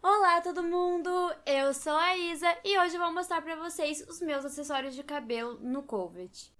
Olá todo mundo, eu sou a Isa e hoje vou mostrar pra vocês os meus acessórios de cabelo no Covid.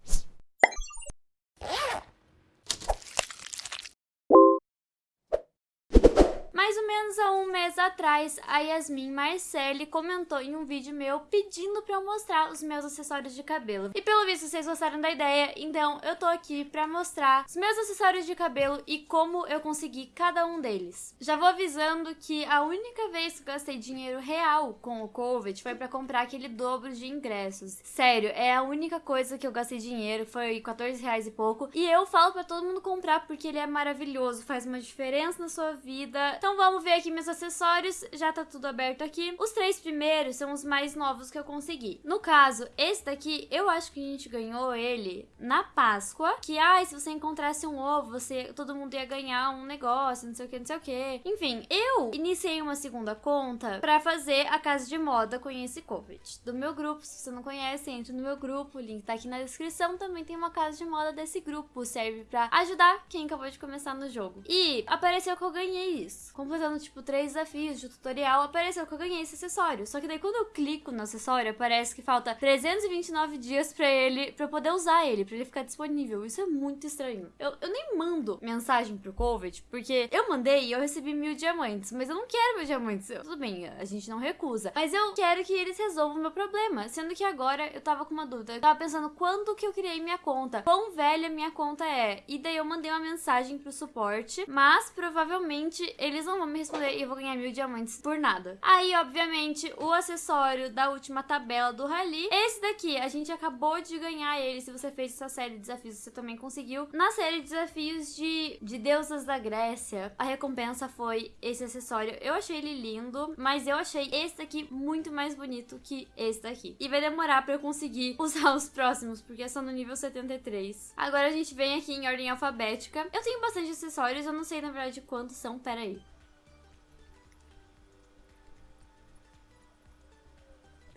Mais ou menos há um mês atrás, a Yasmin Marcelli comentou em um vídeo meu pedindo pra eu mostrar os meus acessórios de cabelo. E pelo visto vocês gostaram da ideia, então eu tô aqui pra mostrar os meus acessórios de cabelo e como eu consegui cada um deles. Já vou avisando que a única vez que eu gastei dinheiro real com o Covid foi pra comprar aquele dobro de ingressos. Sério, é a única coisa que eu gastei dinheiro, foi 14 reais e pouco. E eu falo pra todo mundo comprar porque ele é maravilhoso, faz uma diferença na sua vida. Então vamos ver aqui meus acessórios, já tá tudo aberto aqui. Os três primeiros são os mais novos que eu consegui. No caso, esse daqui, eu acho que a gente ganhou ele na Páscoa, que, ai, se você encontrasse um ovo, você, todo mundo ia ganhar um negócio, não sei o que, não sei o que. Enfim, eu iniciei uma segunda conta pra fazer a casa de moda Conhece Covid. Do meu grupo, se você não conhece, entre no meu grupo, o link tá aqui na descrição, também tem uma casa de moda desse grupo, serve pra ajudar quem acabou de começar no jogo. E apareceu que eu ganhei isso completando, tipo, três desafios de tutorial, apareceu que eu ganhei esse acessório. Só que daí quando eu clico no acessório, aparece que falta 329 dias pra ele, pra eu poder usar ele, pra ele ficar disponível. Isso é muito estranho. Eu, eu nem mando mensagem pro Covid, porque eu mandei e eu recebi mil diamantes, mas eu não quero mil diamantes. Eu, tudo bem, a gente não recusa. Mas eu quero que eles resolvam o meu problema. Sendo que agora eu tava com uma dúvida. Eu tava pensando quando que eu criei minha conta, quão velha minha conta é. E daí eu mandei uma mensagem pro suporte, mas provavelmente eles não vão me responder e eu vou ganhar mil diamantes por nada. Aí, obviamente, o acessório da última tabela do Rally. Esse daqui, a gente acabou de ganhar ele. Se você fez essa série de desafios, você também conseguiu. Na série de desafios de, de deusas da Grécia, a recompensa foi esse acessório. Eu achei ele lindo, mas eu achei esse daqui muito mais bonito que esse daqui. E vai demorar pra eu conseguir usar os próximos, porque são no nível 73. Agora a gente vem aqui em ordem alfabética. Eu tenho bastante acessórios, eu não sei na verdade quantos são, pera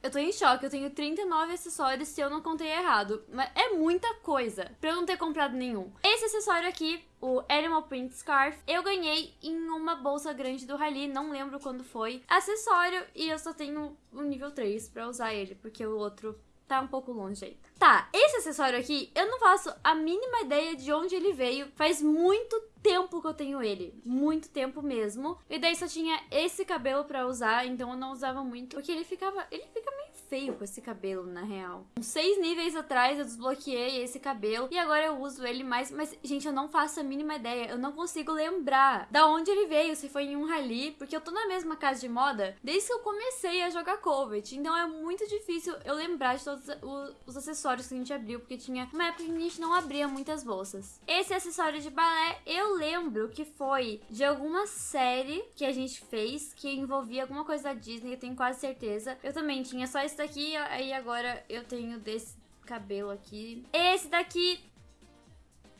Eu tô em choque, eu tenho 39 acessórios se eu não contei errado. Mas é muita coisa pra eu não ter comprado nenhum. Esse acessório aqui, o Animal Print Scarf, eu ganhei em uma bolsa grande do Rally, não lembro quando foi. Acessório, e eu só tenho o nível 3 pra usar ele, porque o outro tá um pouco longe aí. Tá, esse acessório aqui, eu não faço a mínima ideia de onde ele veio. Faz muito tempo que eu tenho ele. Muito tempo mesmo. E daí só tinha esse cabelo pra usar, então eu não usava muito. Porque ele ficava... Ele fica meio feio com esse cabelo, na real. Uns seis níveis atrás eu desbloqueei esse cabelo e agora eu uso ele mais. Mas, gente, eu não faço a mínima ideia. Eu não consigo lembrar da onde ele veio, se foi em um rally. Porque eu tô na mesma casa de moda desde que eu comecei a jogar Covet. Então é muito difícil eu lembrar de todos os acessórios que a gente abriu. Porque tinha uma época que a gente não abria muitas bolsas. Esse acessório de balé, eu lembro que foi de alguma série que a gente fez que envolvia alguma coisa da Disney, eu tenho quase certeza. Eu também tinha só esse daqui, aí agora eu tenho desse cabelo aqui. Esse daqui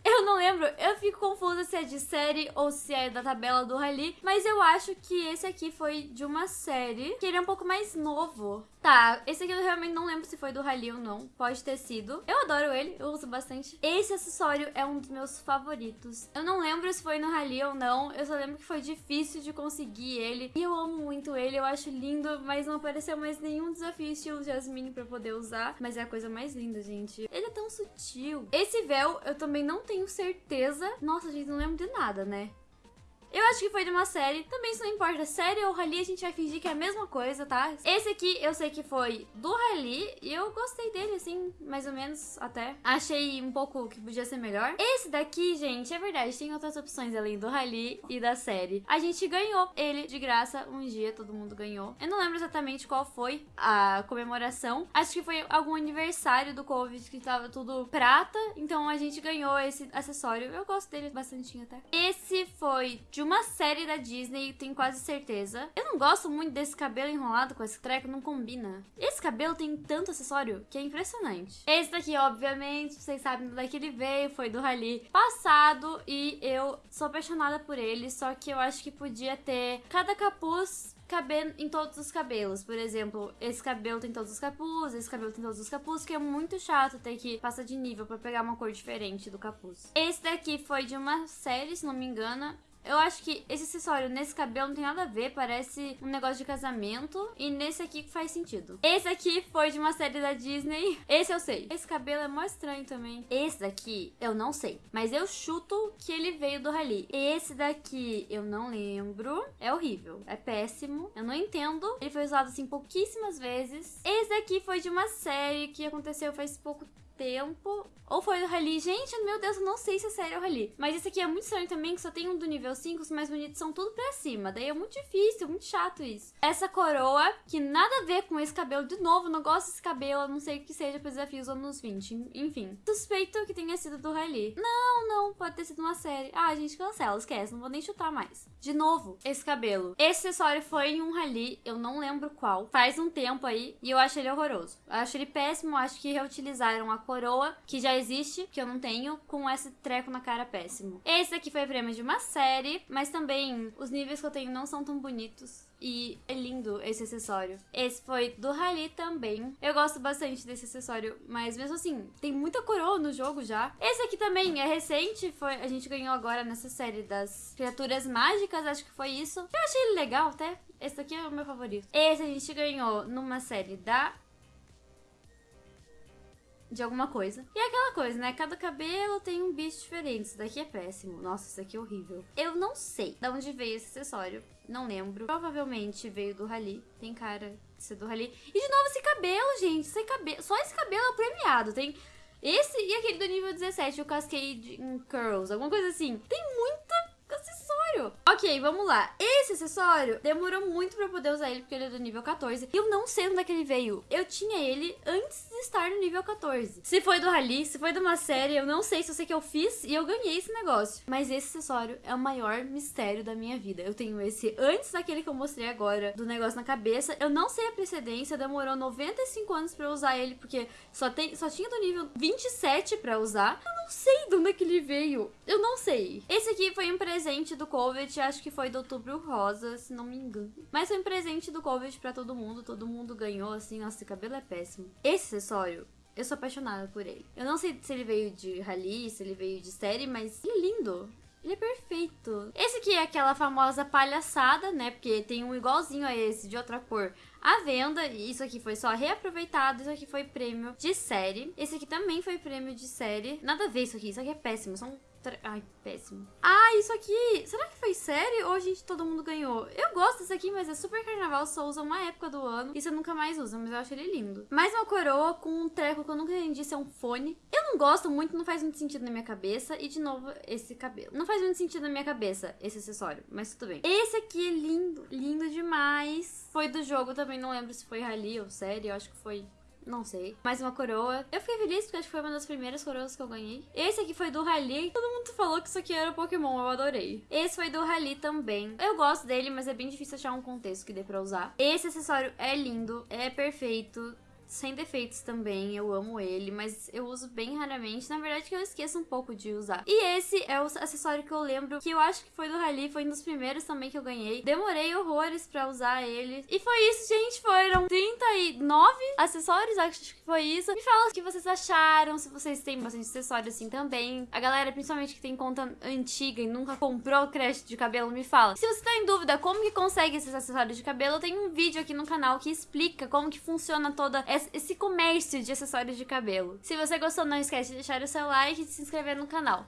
eu não lembro, eu fico confusa se é de série ou se é da tabela do Rally, mas eu acho que esse aqui foi de uma série, que ele é um pouco mais novo. Tá, esse aqui eu realmente não lembro se foi do Rally ou não, pode ter sido. Eu adoro ele, eu uso bastante. Esse acessório é um dos meus favoritos. Eu não lembro se foi no Rally ou não, eu só lembro que foi difícil de conseguir ele. E eu amo muito ele, eu acho lindo, mas não apareceu mais nenhum desafio estilo Jasmine pra poder usar. Mas é a coisa mais linda, gente. Ele é tão sutil. Esse véu eu também não tenho certeza. Nossa, gente, não lembro de nada, né? Eu acho que foi de uma série. Também isso não importa. Série ou rally, a gente vai fingir que é a mesma coisa, tá? Esse aqui eu sei que foi do rally. E eu gostei dele, assim, mais ou menos, até. Achei um pouco que podia ser melhor. Esse daqui, gente, é verdade. Tem outras opções além do rally e da série. A gente ganhou ele de graça um dia. Todo mundo ganhou. Eu não lembro exatamente qual foi a comemoração. Acho que foi algum aniversário do Covid que tava tudo prata. Então a gente ganhou esse acessório. Eu gosto dele bastante até. Esse foi de de uma série da Disney, tenho quase certeza. Eu não gosto muito desse cabelo enrolado com esse treco, não combina. Esse cabelo tem tanto acessório que é impressionante. Esse daqui, obviamente, vocês sabem do que ele veio, foi do Rally passado e eu sou apaixonada por ele, só que eu acho que podia ter cada capuz caber em todos os cabelos. Por exemplo, esse cabelo tem todos os capuz, esse cabelo tem todos os capuz, que é muito chato ter que passar de nível pra pegar uma cor diferente do capuz. Esse daqui foi de uma série, se não me engano, Eu acho que esse acessório nesse cabelo não tem nada a ver, parece um negócio de casamento. E nesse aqui faz sentido. Esse aqui foi de uma série da Disney. Esse eu sei. Esse cabelo é mó estranho também. Esse daqui eu não sei. Mas eu chuto que ele veio do Rally. Esse daqui eu não lembro. É horrível. É péssimo. Eu não entendo. Ele foi usado assim pouquíssimas vezes. Esse daqui foi de uma série que aconteceu faz pouco tempo. Ou foi do Rally. Gente, meu Deus, eu não sei se é sério o Rally. Mas esse aqui é muito estranho também, que só tem um do nível 5, os mais bonitos são tudo pra cima. Daí é muito difícil, muito chato isso. Essa coroa, que nada a ver com esse cabelo. De novo, não gosto desse cabelo, não sei que seja para desafios anos 20. Enfim. Suspeito que tenha sido do Rally. Não, não, pode ter sido uma série. Ah, gente cancela, esquece, não vou nem chutar mais. De novo, esse cabelo. Esse acessório foi em um Rally, eu não lembro qual. Faz um tempo aí, e eu acho ele horroroso. Eu acho ele péssimo, acho que reutilizaram a coroa, que já existe, que eu não tenho, com esse treco na cara péssimo. Esse aqui foi prêmio de uma série, mas também os níveis que eu tenho não são tão bonitos. E é lindo esse acessório. Esse foi do Rally também. Eu gosto bastante desse acessório, mas mesmo assim, tem muita coroa no jogo já. Esse aqui também é recente, foi a gente ganhou agora nessa série das criaturas mágicas, acho que foi isso. Eu achei ele legal até. Esse aqui é o meu favorito. Esse a gente ganhou numa série da de alguma coisa. E é aquela coisa, né? Cada cabelo tem um bicho diferente. Isso daqui é péssimo. Nossa, isso aqui é horrível. Eu não sei de onde veio esse acessório. Não lembro. Provavelmente veio do Rally. Tem cara de ser do Rally. E de novo esse cabelo, gente. Esse cabelo... Só esse cabelo é premiado. Tem esse e aquele do nível 17, o Cascade Curls. Alguma coisa assim. Tem muita acessório. Ok, vamos lá. Esse acessório demorou muito pra poder usar ele, porque ele é do nível 14. E eu não sei onde é que ele veio. Eu tinha ele antes de estar no nível 14. Se foi do Rally, se foi de uma série, eu não sei se eu sei que eu fiz e eu ganhei esse negócio. Mas esse acessório é o maior mistério da minha vida. Eu tenho esse antes daquele que eu mostrei agora, do negócio na cabeça. Eu não sei a precedência, demorou 95 anos pra eu usar ele, porque só, tem, só tinha do nível 27 pra usar. Eu não sei de onde é que ele veio. Eu não sei. Esse aqui foi um presente do Covid, acho que foi do Outubro Rosa, se não me engano. Mas foi um presente do Covid pra todo mundo, todo mundo ganhou, assim, nossa, esse cabelo é péssimo. Esse acessório eu sou apaixonada por ele. Eu não sei se ele veio de rally, se ele veio de série, mas ele é lindo. Ele é perfeito. Esse aqui é aquela famosa palhaçada, né? Porque tem um igualzinho a esse, de outra cor, à venda. Isso aqui foi só reaproveitado. Isso aqui foi prêmio de série. Esse aqui também foi prêmio de série. Nada a ver isso aqui. Isso aqui é péssimo. São Ai, péssimo. Ah, isso aqui. Será que foi série ou a gente todo mundo ganhou? Eu gosto desse aqui, mas é super carnaval, só usa uma época do ano. E você nunca mais usa, mas eu acho ele lindo. Mais uma coroa com um treco que eu nunca entendi se é um fone. Eu não gosto muito, não faz muito sentido na minha cabeça. E de novo, esse cabelo. Não faz muito sentido na minha cabeça, esse acessório, mas tudo bem. Esse aqui é lindo, lindo demais. Foi do jogo também, não lembro se foi rally ou série, eu acho que foi não sei. Mais uma coroa. Eu fiquei feliz porque acho que foi uma das primeiras coroas que eu ganhei. Esse aqui foi do Rally. Todo mundo falou que isso aqui era Pokémon, eu adorei. Esse foi do Rally também. Eu gosto dele, mas é bem difícil achar um contexto que dê pra usar. Esse acessório é lindo, é perfeito sem defeitos também, eu amo ele, mas eu uso bem raramente. Na verdade, que eu esqueço um pouco de usar. E esse é o acessório que eu lembro, que eu acho que foi do Rally, foi um dos primeiros também que eu ganhei. Demorei horrores pra usar ele. E foi isso, gente, foram 39 acessórios, acho que foi isso. Me fala o que vocês acharam, se vocês têm bastante acessório assim também. A galera, principalmente que tem conta antiga e nunca comprou crédito de cabelo, me fala. Se você tá em dúvida como que consegue esses acessórios de cabelo, tenho um vídeo aqui no canal que explica como que funciona toda essa esse comércio de acessórios de cabelo. Se você gostou, não esquece de deixar o seu like e de se inscrever no canal.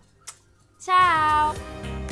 Tchau!